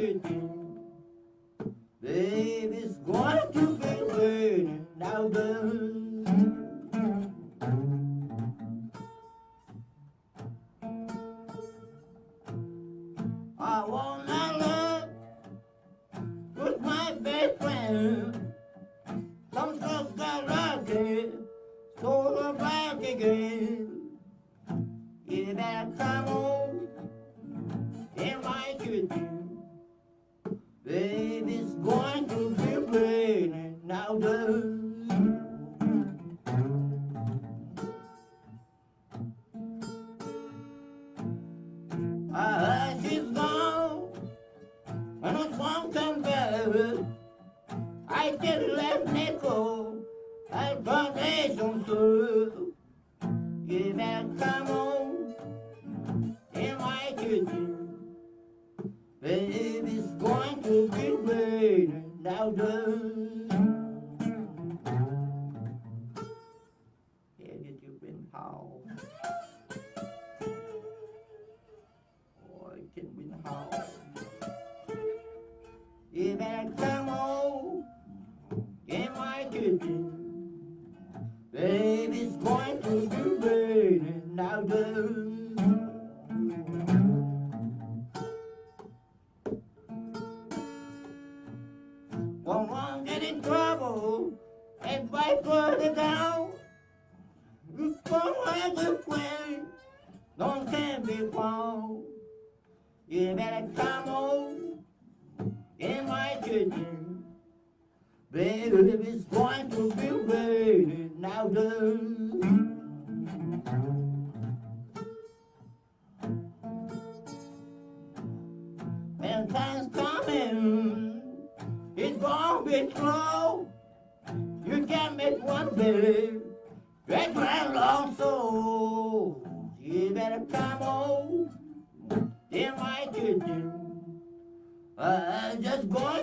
Baby's going to be waiting now, girl. I wanna love with my best friend. Some folks got lucky, so the back again. You better come on in my kitchen. Baby's going to be raining now, girl. I heard she's gone, and it's one come back. I just left I got nation too. Better come on now, girl. Here did you been how? Ôi, trên Vinh Hào You better come on in my kitchen Baby's going to be raining now, and fight further down. You don't have to quit, don't can be found. You better come on in my kitchen. Baby, it's going to be raining now. When time's coming, it's gonna be slow. One baby, that grand long soul. You better come on in my kitchen. I'm just going